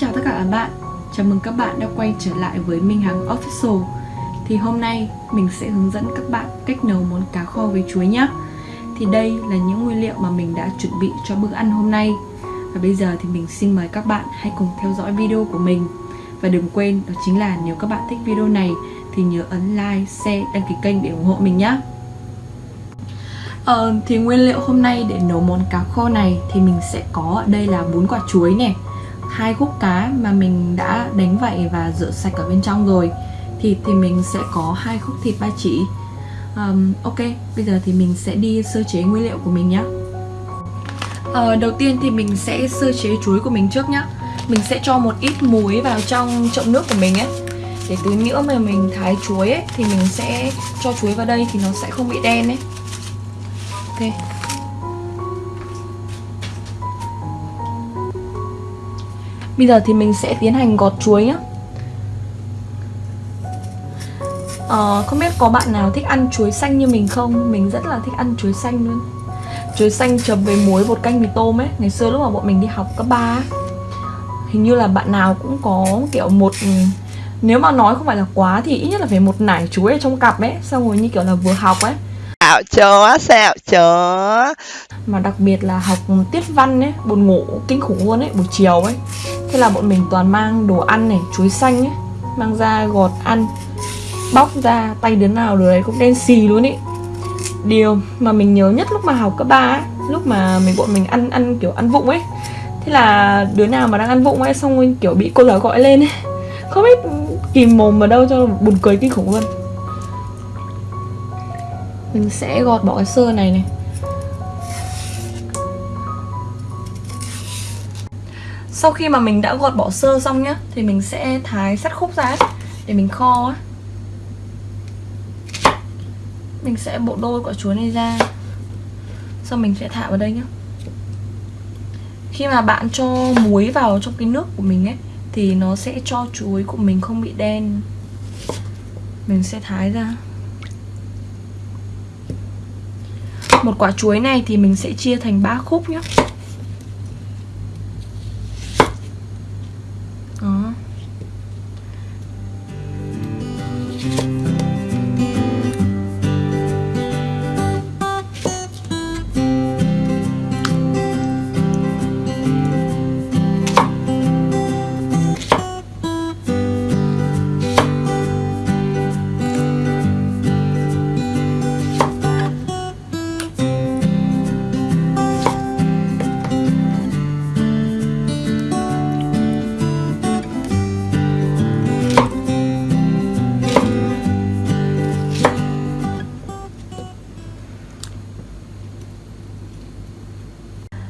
Chào mừng các bạn đã quay trở lại với Minh Hằng Official. Thì hôm nay mình sẽ hướng dẫn các bạn cách nấu món cá kho với chuối nhé Thì đây là những nguyên liệu mà mình đã chuẩn bị cho bữa ăn hôm nay. Và bây giờ thì mình xin mời các bạn hãy cùng theo dõi video của mình. Và đừng quên đó chính là nếu các bạn thích video này thì nhớ ấn like, share, đăng ký kênh để ủng hộ mình nhé Ờ, thì nguyên liệu hôm nay để nấu món cá kho này thì mình sẽ có ở đây là bốn quả chuối này hai khúc cá mà mình đã đánh vậy và rửa sạch ở bên trong rồi thịt thì mình sẽ có hai khúc thịt ba chỉ. Um, ok bây giờ thì mình sẽ đi sơ chế nguyên liệu của mình nhé uh, ờ, đầu tiên thì mình sẽ sơ chế chuối của mình trước nhé mình sẽ cho một ít muối vào trong chậu nước của mình ấy. Để tí nữa mà mình thái chuối ấy thì mình sẽ cho chuối vào đây thì nó sẽ không bị đen ấy. Ok. Bây giờ thì mình sẽ tiến hành gọt chuối nhé à, Không biết có bạn nào thích ăn chuối xanh như mình không? Mình rất là thích ăn chuối xanh luôn. Chuối xanh chấm với muối bột canh mì tôm ấy. Ngày xưa lúc mà bọn mình đi học cấp 3 Hình như là bạn nào cũng có kiểu một Nếu mà nói không phải là quá thì ít nhất là phải một nải chuối ở trong cặp ấy Xong rồi như kiểu là vừa học ấy. Xạo chó, xạo chó. Mà đặc biệt là học tiết văn ấy, buồn ngủ kinh khủng luôn ấy, buổi chiều ấy Thế là bọn mình toàn mang đồ ăn này, chuối xanh ấy Mang ra gọt ăn Bóc ra, tay đứa nào đứa đấy cũng đen xì luôn ý. Điều mà mình nhớ nhất lúc mà học cấp 3 ấy Lúc mà mình bọn mình ăn ăn kiểu ăn vụng ấy. Thế là đứa nào mà đang ăn vụng ấy Xong rồi kiểu bị cô giáo gọi lên ấy. Không biết kìm mồm ở đâu cho buồn cười kinh khủng luôn. Mình sẽ gọt bỏ cái sơ này này. Sau khi mà mình đã gọt bỏ sơ xong nhá, Thì mình sẽ thái sắt khúc ra Để mình kho. Mình sẽ bộ đôi quả chuối này ra. Xong mình sẽ thả vào đây nhá. Khi mà bạn cho muối vào trong cái nước của mình ấy, Thì nó sẽ cho chuối của mình không bị đen. Mình sẽ thái ra. Một quả chuối này thì mình sẽ chia thành 3 khúc nhé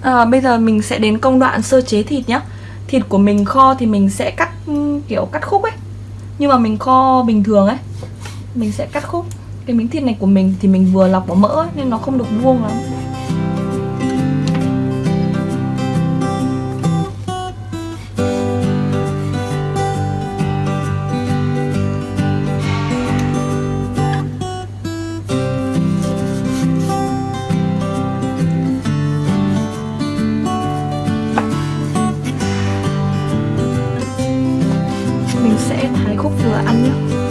à, Bây giờ mình sẽ đến công đoạn sơ chế thịt nhá. Thịt của mình kho thì mình sẽ cắt ừ, kiểu cắt khúc ấy. Nhưng mà mình kho bình thường ấy. Mình sẽ cắt khúc. Cái miếng thịt này của mình thì mình vừa lọc bỏ mỡ ấy, Nên nó không được vuông lắm. Cúc vừa ăn nhé.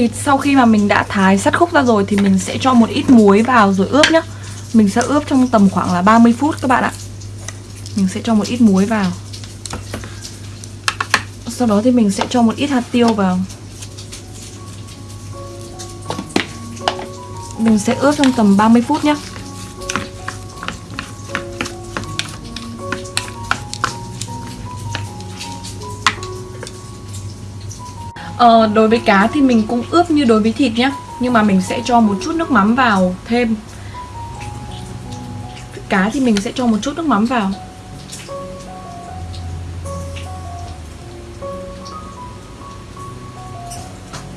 Thì sau khi mà mình đã thái sắt khúc ra rồi Thì mình sẽ cho một ít muối vào rồi ướp nhá. Mình sẽ ướp trong tầm khoảng là 30 phút các bạn ạ. Mình sẽ cho một ít muối vào. Sau đó thì mình sẽ cho một ít hạt tiêu vào. Mình sẽ ướp trong tầm 30 phút nhé Ờ, đối với cá thì mình cũng ướp như đối với thịt nhé Nhưng mà mình sẽ cho một chút nước mắm vào thêm. Cá thì mình sẽ cho một chút nước mắm vào.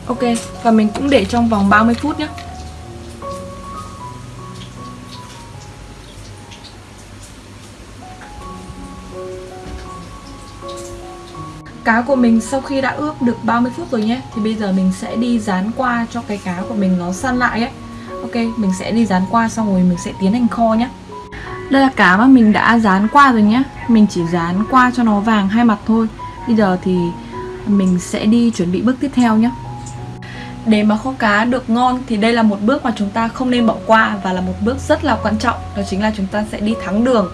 Ok, và mình cũng để trong vòng 30 phút nhé Cá của mình sau khi đã ướp được 30 phút rồi nhé. Thì bây giờ mình sẽ đi dán qua cho cái cá của mình nó săn lại ấy. Ok, mình sẽ đi dán qua xong rồi mình sẽ tiến hành kho nhé. Đây là cá mà mình đã dán qua rồi nhé. Mình chỉ dán qua cho nó vàng hai mặt thôi. Bây giờ thì mình sẽ đi chuẩn bị bước tiếp theo nhé. Để mà kho cá được ngon thì đây là một bước mà chúng ta không nên bỏ qua và là một bước rất là quan trọng. Đó chính là chúng ta sẽ đi thắng đường.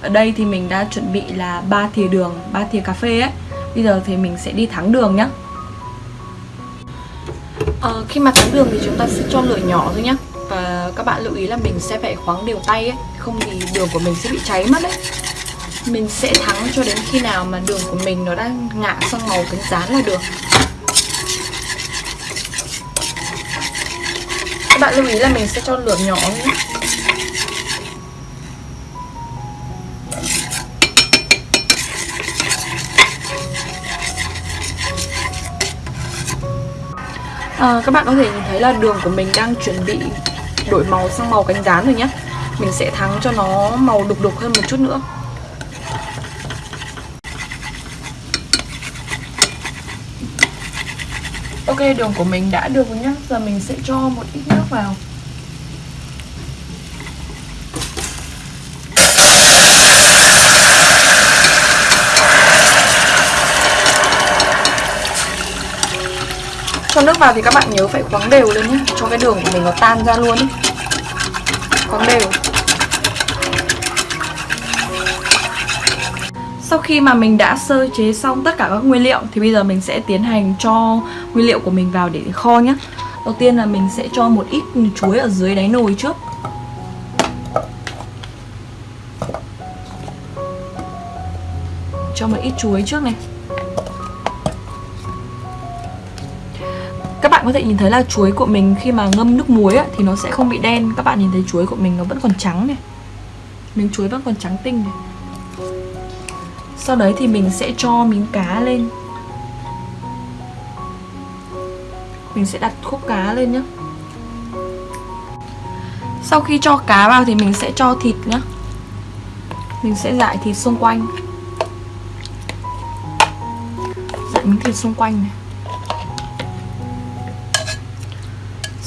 Ở đây thì mình đã chuẩn bị là ba thìa đường ba thìa cà phê ấy bây giờ thì mình sẽ đi thắng đường nhá. À, khi mà thắng đường thì chúng ta sẽ cho lửa nhỏ thôi nhá. Và các bạn lưu ý là mình sẽ phải khoáng đều tay ấy không thì đường của mình sẽ bị cháy mất đấy. Mình sẽ thắng cho đến khi nào mà đường của mình nó đã ngả sang màu cánh rán là được. Các bạn lưu ý là mình sẽ cho lửa nhỏ nhé à, các bạn có thể nhìn thấy là đường của mình đang chuẩn bị đổi màu sang màu cánh rán rồi nhé mình sẽ thắng cho nó màu đục đục hơn một chút nữa. Ok đường của mình đã được rồi nhá. Giờ mình sẽ cho một ít nước vào. Cho nước vào thì các bạn nhớ phải khoáng đều lên nhé, Cho cái đường của mình nó tan ra luôn ấy Khoáng đều. Sau khi mà mình đã sơ chế xong tất cả các nguyên liệu thì bây giờ mình sẽ tiến hành cho nguyên liệu của mình vào để kho nhé. Đầu tiên là mình sẽ cho một ít chuối ở dưới đáy nồi trước. Cho một ít chuối trước này. Có thể nhìn thấy là chuối của mình khi mà ngâm nước muối ấy, thì nó sẽ không bị đen. Các bạn nhìn thấy chuối của mình nó vẫn còn trắng này. Miếng chuối vẫn còn trắng tinh này. Sau đấy thì mình sẽ cho miếng cá lên. Mình sẽ đặt khúc cá lên nhé Sau khi cho cá vào thì mình sẽ cho thịt nhé Mình sẽ dại thịt xung quanh. Dại miếng thịt xung quanh này.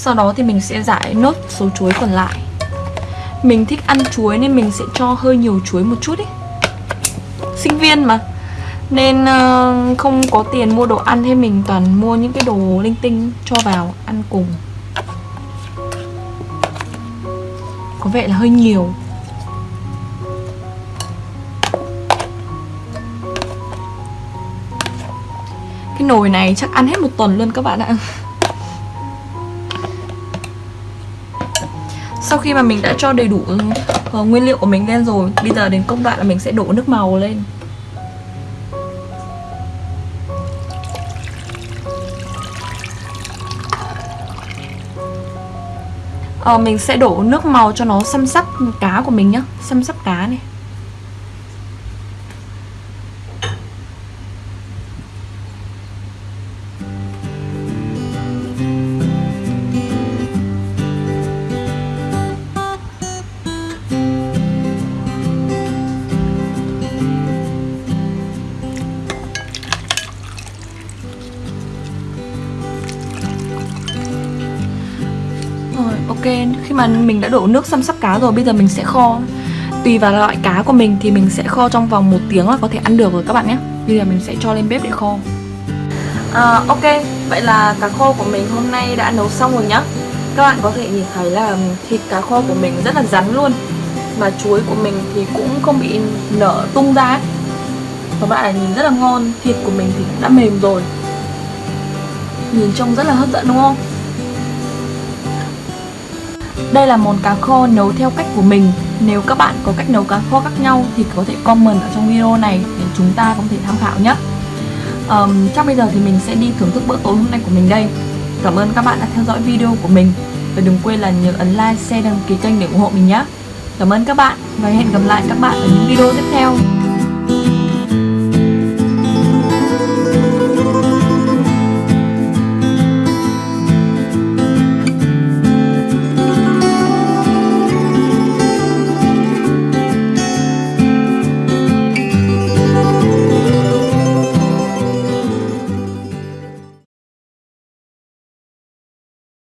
Sau đó thì mình sẽ giải nốt số chuối còn lại. Mình thích ăn chuối nên mình sẽ cho hơi nhiều chuối một chút ý. Sinh viên mà. Nên uh, không có tiền mua đồ ăn hay mình toàn mua những cái đồ linh tinh cho vào ăn cùng. Có vẻ là hơi nhiều. Cái nồi này chắc ăn hết một tuần luôn các bạn ạ. sau khi mà mình đã cho đầy đủ uh, nguyên liệu của mình lên rồi bây giờ đến công đoạn là mình sẽ đổ nước màu lên. Uh, mình sẽ đổ nước màu cho nó xăm sắp cá của mình nhá xăm sắp cá này. Ok khi mà mình đã đổ nước xăm sắp cá rồi bây giờ mình sẽ kho. Tùy vào loại cá của mình thì mình sẽ kho trong vòng một tiếng là có thể ăn được rồi các bạn nhé. Bây giờ mình sẽ cho lên bếp để kho. À, ok vậy là cá kho của mình hôm nay đã nấu xong rồi nhá. Các bạn có thể nhìn thấy là thịt cá kho của mình rất là rắn luôn. Mà chuối của mình thì cũng không bị nở tung ra các bạn nhìn rất là ngon thịt của mình thì đã mềm rồi. Nhìn trông rất là hấp dẫn đúng không? Đây là món cá kho nấu theo cách của mình. Nếu các bạn có cách nấu cá kho khác nhau thì có thể comment ở trong video này để chúng ta có thể tham khảo nhé. Um, Chắc bây giờ thì mình sẽ đi thưởng thức bữa tối hôm nay của mình đây. Cảm ơn các bạn đã theo dõi video của mình. Và đừng quên là nhớ ấn like, share, đăng ký kênh để ủng hộ mình nhé. Cảm ơn các bạn và hẹn gặp lại các bạn ở những video tiếp theo.